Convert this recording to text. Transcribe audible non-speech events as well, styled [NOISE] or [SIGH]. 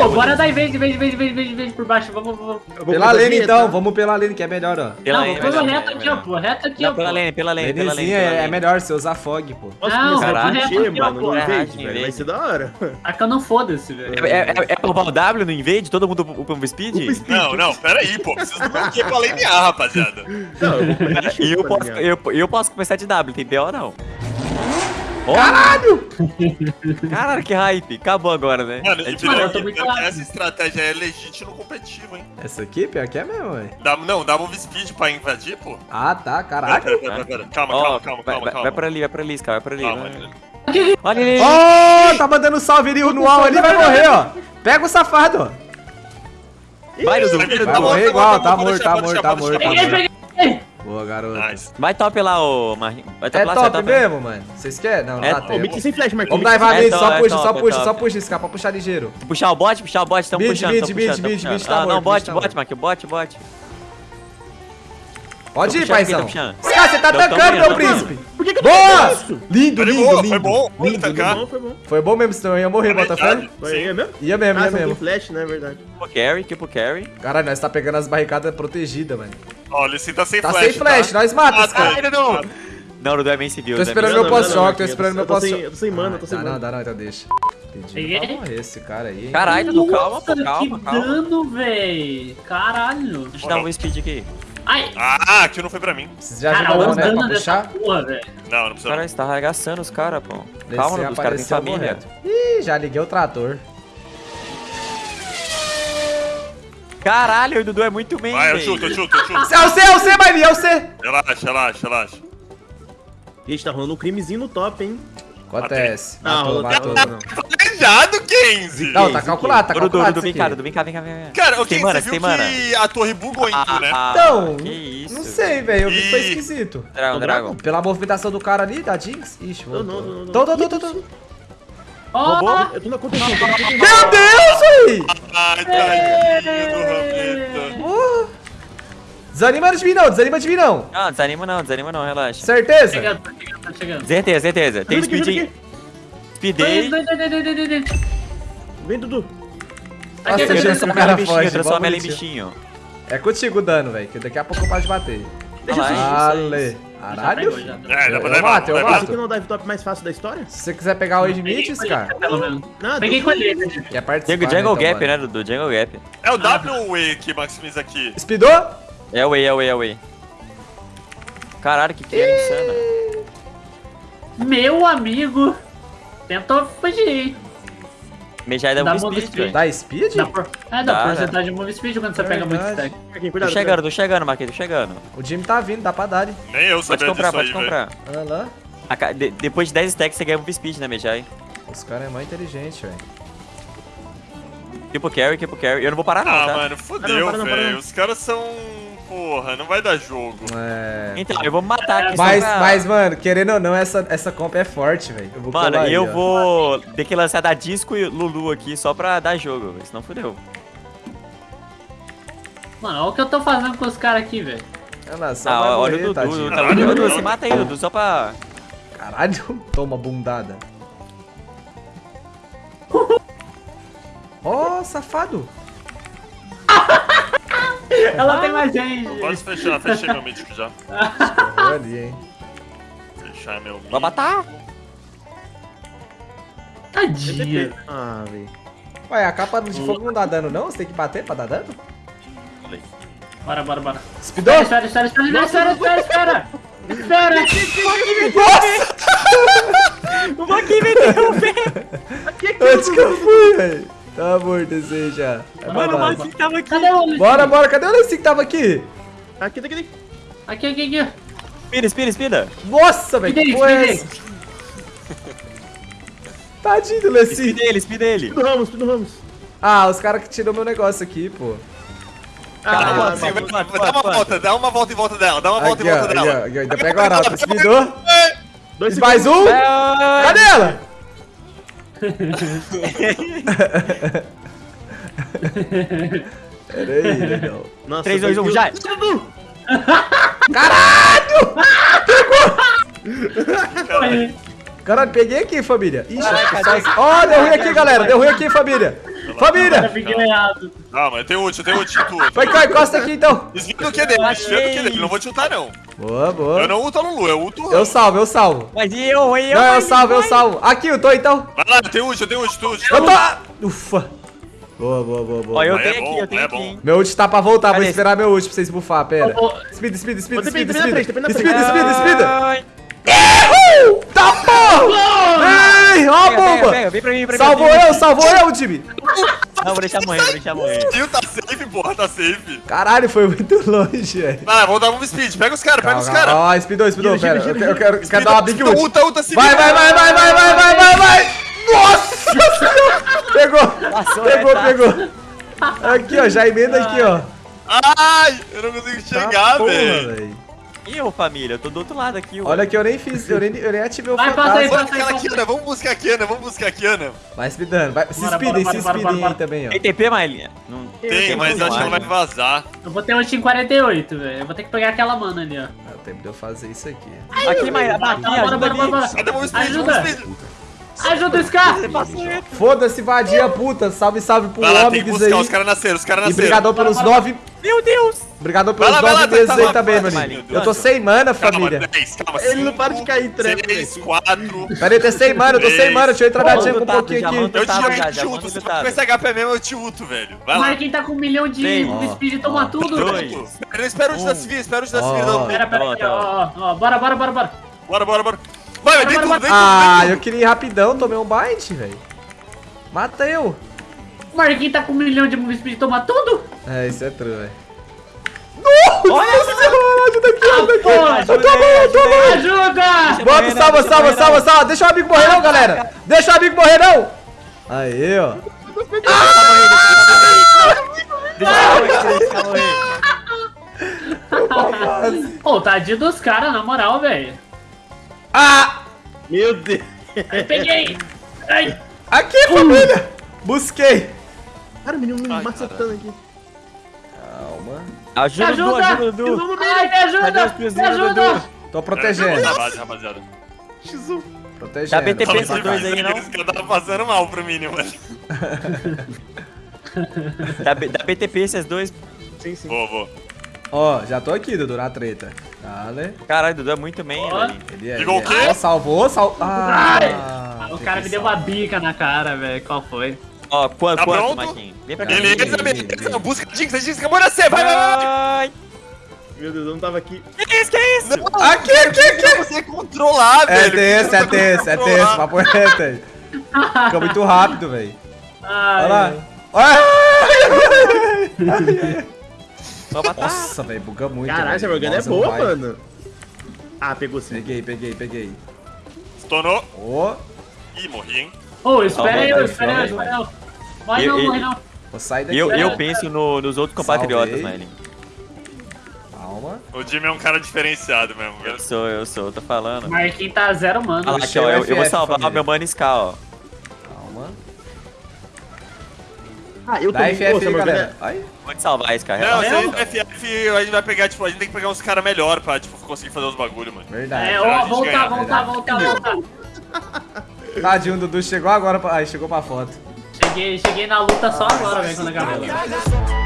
Ô, bora dar invade, invade, invade, invade, invade, invade por baixo. Vamos, vamos. Pela lane então, vamos pela lane que é melhor, ó. Pela não, lane, vamos reto aqui, ó, pô. Reto aqui, ó, pela lane, pela lane, pela lane. É, é melhor, você usar fog, pô. Não, caralho. mexer, Aqui, ó, pô. invade, Caralho, velho. Vai ser da hora. Taca não foda-se, velho. É, é, é, é pra roubar o W no invade? Todo mundo upa um speed? Upa speed. Não, não, pera aí, pô. Vocês não vão aqui pra lanear, rapaziada. Não, eu vou [LAUGHS] E tá eu posso começar de W, tem BO não? Caralho! [LAUGHS] Caralho, que hype. Acabou agora, né? Mano, É tipo- eu tô muito essa estratégia é legítima no competitivo, hein? Essa aqui, pior que é mesmo, velho. Dá, não, dá move speed pra invadir, pô. Ah, tá, Pera, caralho. pera, pera, pera. Calma, Ó, calma, calma, vai, calma, vai, calma. vai pra ali, vai pra ali, Scar, vai pra ali. Calma, vai. Olha ele! Ó, tá mandando salve ali, o Nual ali vai morrer, ó. Pega o safado, ó. Vai, Dudu. Vai, vai, Vai Tá morrer igual, tá tá pode morto, tá morto, tá morto, Boa, garoto. Nice. Vai top lá, ô Marrinho. Vai top É lá, top vai mesmo, mano. Vocês querem? Não, não É dá top. Ô, mid tempo. sem flash, Marquinhos. Vamos dar É top, só é puxa, top, só é puxa, top. só puxa esse cara pra puxar ligeiro. Puxar o bot, puxar o bot, tamo Mid, puxando, tamo mid, puxando. mid tá Ah, não, bot, tá bot. Marquinhos, bot, bot. Pode ir, paizão. Cara, você tá tancando, meu príncipe. Por que que eu Boa! tô isso? Lindo, lindo, lindo. foi bom. Foi Lindo, tancar. Foi bom, foi bom. Foi bom mesmo, senão eu ia morrer, Sim. aí mesmo? Ia mesmo, Ah, ia mesmo. flash, né? Verdade. Tipo carry, tipo carry. Caralho, nós tá pegando as barricadas protegidas, mano. Ó, o Lissin tá sem Tá flash, sem flash, tá? nós mata esse Ah, cara. ainda não. Não, o Dudu é bem civil. Tô esperando Não, meu não, não, pós-choque, tô esperando meu eu tô sem- pós-choque. eu tô sem mana, eu tô sem Dá mana. não, dá não, então deixa. Pra morrer esse cara aí. Caralho, Dudu, calma, pô, calma, que calma. dano, véi. Caralho. Deixa eu dar um speed aqui. Ai, Ah, aquilo não foi pra mim. Vocês já os né, pra puxar? porra. Não, não precisa. Cara, você tá arregaçando os caras, pô. Calma, Dudu, os caras têm família. Ih, já liguei o trator. Caralho, o Dudu é muito bem, Vai, eu chuto, eu chuto, eu chuto. É o C, é o C, Maria, é o C. Relaxa, relaxa, relaxa. Gente, tá rolando um crimezinho no top, hein? Acontece. Ah, Matou, rolou matou. não. Planejado, Kenzie! Não, tá calculado, tá calculado Dudu, vem cá. Dudu, vem cá, vem cá, vem cá. Cara, o Kenzie, você viu que a torre bugou em tu, né? Ah, Então, que isso. não sei, velho, eu vi que foi esquisito. Dragon, Dragon. Pela movimentação do cara ali, da Jinx. Ixi, Não, voltou. não, não, não. Tô, tô, tô, tô, Roubou? Eu tô na contenção. Meu Deus, aí! Ai, tadinho do Ramita. Uh. Desanima de mim não, desanima de mim não. Não, desanima não, desanima não, relaxa. Certeza? chegando, tá chegando, tá chegando. Certeza, certeza. Tem speed. dois, dois, dois. Vem, Dudu. Nossa, aqui, Eu cara ela em bichinho, transformo ela em bichinho. É contigo o dano, velho, que daqui a pouco eu paro de bater. Deixa eu Olha Já Caralho. pegou, já. É, dá pra Eu levar. mato, eu levar. mato. Aqui não é o dive top mais fácil da história? Se você quiser pegar o Edmites, cara, pelo menos. Não, Peguei com ele. quer participar, Jungle, jungle então, Gap, né, Dudu? Jungle Gap. É o W ou o E que maximiza aqui? Speedou? É o way, é o way, é o way. Caralho, que criança insana. Meu amigo tentou fugir. Mejai dá Dá um move speed, speed. Dá speed? Dá por... É, dá Dá, porcentagem de move speed quando você pega muito stack. Tô chegando, tô chegando, Marquinhos, tô chegando. O Jimmy tá vindo, dá pra dar. hein? Nem eu Pode sabia comprar, disso pode aí, comprar. Olha lá. De- depois de 10 stacks você ganha um speed, né, Mejai? Os caras é mais inteligente, velho. Tipo carry, tipo carry. Eu não vou parar não, Ah, tá? mano, fodeu, velho. Os caras são. Porra, não vai dar jogo. É. Então, eu vou matar aqui só Mas, pra- mas, mano, querendo ou não, essa, essa comp é forte, velho. Eu vou Mano, aí, eu ó. vou ter que lançar da Disco e Lulu aqui só pra dar jogo, velho, senão fudeu. Mano, olha o que eu tô fazendo com os caras aqui, velho. Olha lá, só Ah, olha morrer, o Dudu, olha o Dudu, se mata aí, Dudu, só pra... Caralho, [LAUGHS] toma bundada. [LAUGHS] Ó, oh, safado. Ela tem mais gente. Pode fechar, fechei meu mítico já. Correu ali, hein. Fechar meu Vai mítico. matar? Tadinha. Ah, velho. Ué, a capa de fogo não dá dano, não? Você tem que bater pra dar dano? Bora, bora, bora. Speedou? Espera, espera, espera, espera, espera, espera, espera. Espera. O Joaquim me interrompeu! Onde que eu fui, velho? Tá morto esse aí já. É Mano, o babado. Joaquim tava aqui. Cadê o Bora, bora, cadê o Lessie que tava aqui? Aqui, daqui, daqui. Aqui, aqui, aqui. Spira, spira, spira. Nossa, velho, que é ele, essa? Tadinho do Lessie. Speed ele, speed ele. Tudo Ramos, tudo Ramos. Ah, os caras que tirou meu negócio aqui, pô. Ah, sim, vai- mano, dá uma mano. volta, dá uma volta em volta dela, dá uma volta Aqui, em ó, volta aqui, dela. ó, aqui, ó, ainda pega o arauto. Dois Mais um. É, Cadê ela? Pera aí, legal. Nossa, 3, 2, 1, dois já. mil- Aí. Caralho, peguei aqui, família. Ixi, Caraca, só... Ó, deu ruim aqui, galera. Deu ruim aqui, família. Família! errado. Calma, eu tenho ult, eu tenho ult em tu. Vai cá, encosta aqui então. Desvia do que dele, desvia do que dele. Não vou te ultar, não. Boa, Eu boa. não ulto a Lulu, eu ulto o Eu salvo, eu salvo. Mas e eu, e eu? Não, eu vai, salvo, eu salvo. Aqui, eu tô então. Vai lá, eu tenho ult, eu tenho ult, tu ult. Eu tô. Ufa. Boa, boa, boa, Ó, boa. eu Aí tenho é aqui, bom, eu tenho é aqui. Meu ult tá pra voltar, vou esperar meu ult pra vocês bufar, pera. Speed, speed, speed, speed, speed. Speed, da speed, speed. Ó a bomba! pega, vem pra mim, pra mim. Salvou eu, salvou eu, time! Não, vou deixar morrer, vou deixar morrer. Ih, tá safe, porra, tá safe. Caralho, foi muito longe, velho. Vai lá, vamos dar um speed. Pega os caras, pega os caras. Ó, speedou, speedou, pera. Eu quero, eu quero, eu quero dar uma big ult. ulta, ulta, se Vai, vai, vai, vai, vai, vai, vai, vai, vai! Nossa senhora! Pegou! Passou, Pegou, é, tá. pegou! Aqui, ó, já emenda aqui, ó. Ai, eu não consigo Tá chegar, porra, velho. Ih, ô família, eu tô do outro lado aqui, ó. Olha que eu nem fiz, eu nem, eu nem ativei o Vai, passa aí, fantasma. Vamos buscar a Kiana, vamos buscar a Kiana, vamos buscar a Kiana. Vai speedando, vai. Se Bora, speedem, bora, se bora, bora, speedem aí bora. também, ó. Tem TP, Mailinha? Não Tem, mas acho que ela vai vazar. Eu vou ter ult em 48, velho. Eu vou ter que pegar aquela mana ali, ó. É o tempo de eu fazer isso aqui. Aqui, Mailinha, Bora, aqui, bora, ajuda bora, bora, bora. Cadê o speed? Ajuda. Ajuda o Scar! Foda-se, vadia puta. Salve, salve pro Vai tem buscar, aí. os caras nasceram, os caras E nasceram. brigadão pelos Bora, bora. nove. Meu Deus! Brigadão Vai pelos vai lá, nove tá, meses tá aí também, vai, Eu tô sem mana, família. 10, calma, Ele não para de cair em trap, 6, 4. Pera aí, tô sem mana, eu tô sem mana. Deixa eu entrar na Manda jungle um tato, pouquinho aqui. Eu te Tá, ulto, te Se for tato. com esse HP mesmo, eu te ulto, velho. Vai lá. Marquinhos tá com um milhão de speed, toma tudo. dois. Espera, espera o ult da Civil, espera o ult da Civil. Não. Pera, pera, tá. ó, ó, ó. Bora, bora, bora, bora. Bora, bora, bora. Vai, vai, vem tudo, Ah, eu queria ir rapidão, tomei um bite, velho. Mata eu. O Marquinhos tá com um milhão de speed, toma tudo. É, isso é true, velho. Nossa senhora, ajuda aqui, ajuda aqui. porra, Eu tô bom, eu tô bom. Ajuda! Bota, salva, salva, salva, salva. Deixa o amigo morrer não, galera. Deixa o amigo morrer não. Aí, ó. Deixa eu morrer, deixa eu morrer. Ô, tadinho dos caras, na moral, velho. Ah! Meu Deus. Peguei! Ai! Aqui, família. Busquei. Cara, o menino me macetando aqui. Calma. Ajuda, Me Dudu, ajuda! ajuda, Dudu. Ai, me ajuda! Me ajuda! Dudu? Tô protegendo. Rapaziada. X1. Protegendo. Dá BTP esses dois aí, não? Esse cara tá passando mal pro mínimo, mano. [LAUGHS] Dá, BTP esses dois. Sim, sim. Vou, vou. Ó, já tô aqui, Dudu, na treta. Dale. Caralho, Dudu é muito bem, velho. Ele é. Ligou ele o quê? é. Ó, salvou, salvou. Ah, O cara me deu uma bica na cara, velho. Qual foi? Ó, quanto, Tá quanto, pronto? Marquinhos? Vem pra cá. Beleza, beleza. Busca a Jinx, a Jinx acabou de nascer. Vai, vai, vai. Ai, Meu Deus, eu não tava aqui. que isso, que isso? Aqui, aqui, aqui. Pra você controlar, É velho. tenso, é Pra você tenso, é tenso. Papo reto aí. Fica muito rápido, velho. Ai, Olha lá. Olha. Vou matar. Nossa, velho, buga muito. Caralho, essa Morgana é não boa, vai. mano. Ah, pegou sim. Peguei, peguei, peguei. Estourou. Ó, Ih, morri, hein. Ô, espera aí, espera aí, espera aí. Morre Eu- não, eu- morre não. vou sair daqui. Eu, É. eu penso no- nos outros compatriotas. Marlin. Calma. O Jimmy é um cara diferenciado mesmo, velho. Eu sou, eu sou, tô falando. Marquinhos tá zero, mano. lá, aqui, ó, eu, eu vou FF, salvar família. o meu Mano Ska, ó. Calma. Ah, eu Dá também. FF aí, galera. Vou te salvar esse cara. Não, relaxa. se gente FF, a gente vai pegar, tipo, a gente tem que pegar uns caras melhor pra, tipo, conseguir fazer os bagulho, mano. Verdade. É, ó, gente voltar, ganha, voltar, voltar, voltar. Tadinho, o Dudu chegou agora. Pra... Ai, chegou pra foto. Cheguei, cheguei na luta só agora, velho, quando acabou.